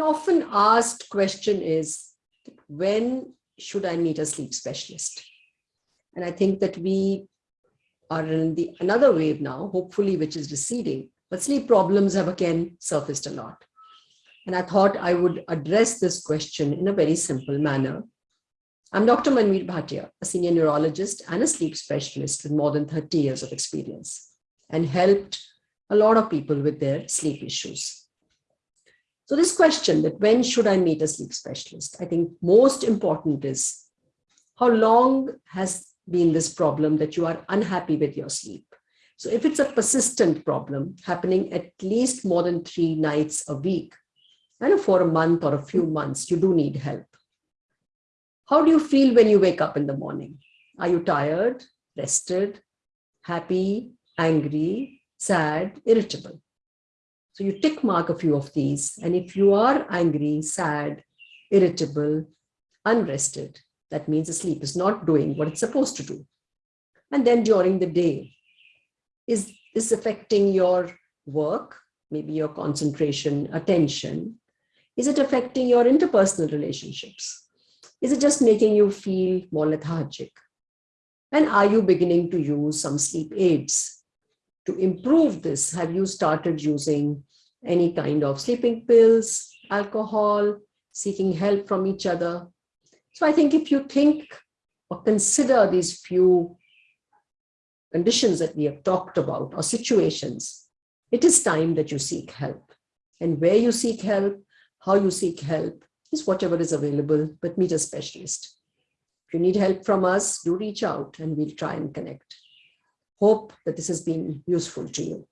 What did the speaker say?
An often asked question is, when should I meet a sleep specialist? And I think that we are in the another wave now, hopefully, which is receding, but sleep problems have again surfaced a lot. And I thought I would address this question in a very simple manner. I'm Dr. Manvir Bhatia, a senior neurologist and a sleep specialist with more than 30 years of experience and helped a lot of people with their sleep issues. So this question that when should I meet a sleep specialist? I think most important is how long has been this problem that you are unhappy with your sleep? So if it's a persistent problem happening at least more than three nights a week, and for a month or a few months, you do need help. How do you feel when you wake up in the morning? Are you tired, rested, happy, angry, sad, irritable? So you tick mark a few of these. And if you are angry, sad, irritable, unrested, that means the sleep is not doing what it's supposed to do. And then during the day, is this affecting your work, maybe your concentration, attention? Is it affecting your interpersonal relationships? Is it just making you feel more lethargic? And are you beginning to use some sleep aids? To improve this, have you started using any kind of sleeping pills, alcohol, seeking help from each other? So I think if you think or consider these few conditions that we have talked about or situations, it is time that you seek help. And where you seek help, how you seek help is whatever is available, but meet a specialist. If you need help from us, do reach out and we'll try and connect. Hope that this has been useful to you.